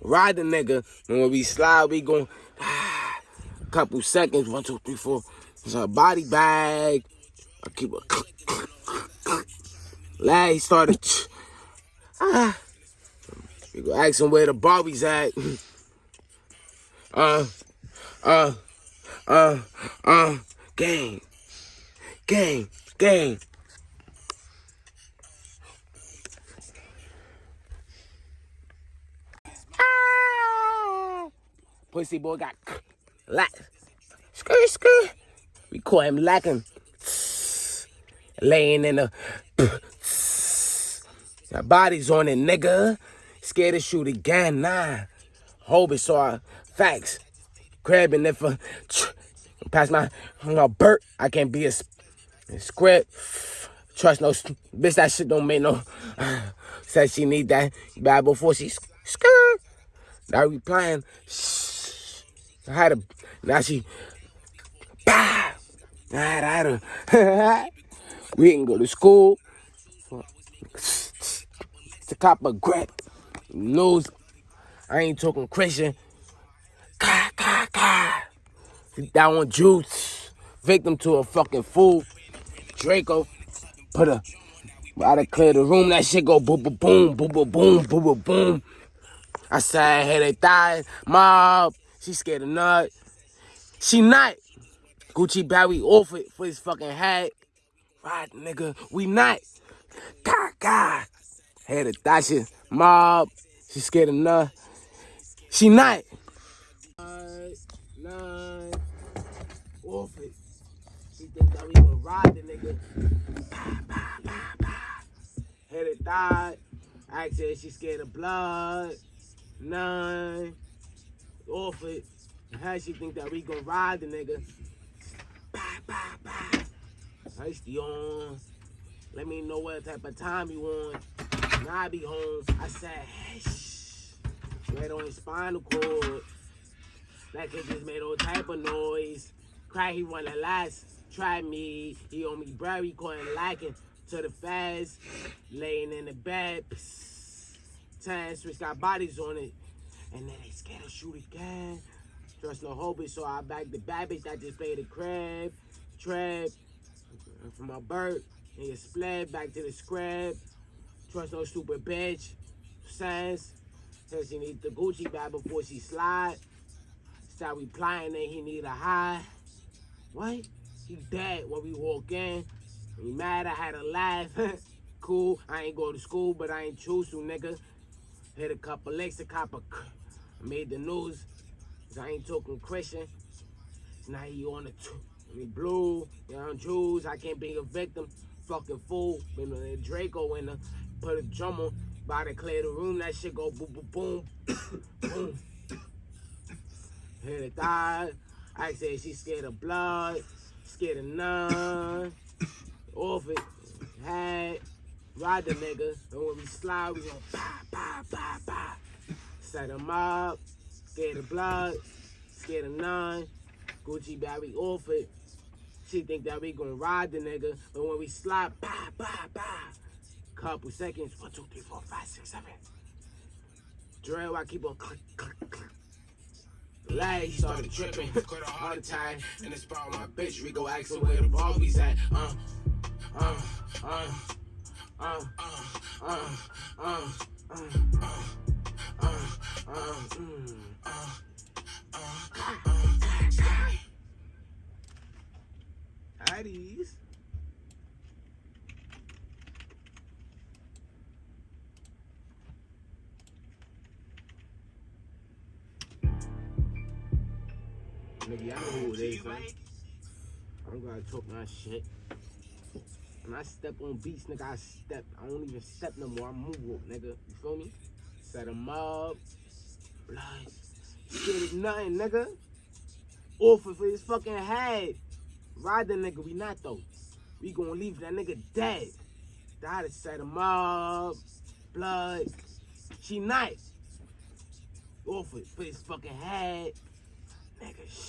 ride the nigga. And when we slide, we gon' ah, couple seconds, one, two, three, four. It's a body bag. I keep a click, click, click. Lad, he started. Ah. We go ask him where the Barbies at. Uh, uh, uh, uh, gang, gang, gang. Ah! Pussy boy got lack. Skirt, skirt. We call him lacking. Laying in the. Our body's on it, nigga. Scared to shoot again, nah. Hope it saw facts. Grabbing if a pass my, my Bert, I can't be a, a script. Trust no bitch. That shit don't make no. Said she need that bad before she skirt. Now we playing. I had a, now she, bah! I had, I had a, we didn't go to school. The cop a grip, nose. I ain't talking Christian. Ka, ka, ka. That one juice. Victim to a fucking fool. Draco put a I to clear the room, that shit go boom, boom, boom, boom, boom, boom, boom, boom. I said, hey, they thighs, mob. She scared of nut. She not. Gucci Barry off it for his fucking hat. Right, nigga. We not. God, God. Had a Dasha mob. She scared of nut. She not. Nine, nine. Off it. She think that we gonna ride the nigga. Bah, bah, bah, bah. Had it died. Said she scared of blood. Nine. Off it. How she think that we gonna ride the nigga? Bah. Icy on. Let me know what type of time you on. Now I be home. I said, hey. Right on his spinal cord. That kid just made all type of noise. Cry, he wanna last. Try me. He on me, bro. He calling lacking to the fast. Laying in the bed. Psst. Ten switch got bodies on it. And then they scared to shoot again. Trust no hope, so I back the bad that just played the crab. Trap. From my bird. And you splat back to the scrap. Trust no stupid bitch. Sense. Says she need the Gucci bag before she slide. Start replying that he need a high. What? He dead when we walk in. He mad I had a laugh. cool. I ain't go to school, but I ain't choose to, nigga. Hit a couple licks, a Made the news. I ain't talking Christian. Now he on the. I mean, blue, you know, Jews. I can't be a victim. Fucking fool. A Draco in the put a drum on. About to clear the room. That shit go boom, boom, boom, boom. Hit it died. I said she scared of blood, scared of none. Off it, had, ride the nigga. And when we slide, we gonna bah, bah, bah, bah. Set them up. Scared of blood. Scared of none. Gucci Barry Orford. She think that we gonna ride the nigga, but when we slide, bah, bah, bah. Couple seconds. One, two, three, four, five, six, seven. Drill, I keep on click, click, click. Legs started tripping, caught a heart attack. And it's about my bitch, Rico asked her where the Barbies at. Uh, uh, uh, uh, uh, uh, uh. uh. uh, uh. Howdies. Nigga, y'all know who it is, man. I don't gotta talk my shit. When I step on beats, nigga, I step. I don't even step no more. I move, nigga. You feel me? Set them up. Shit is nothing, nigga. Offer for his fucking head. Ride the nigga. We not, though. We gonna leave that nigga dead. Die to set him up. Blood. She nice. Offer for his fucking head. Nigga,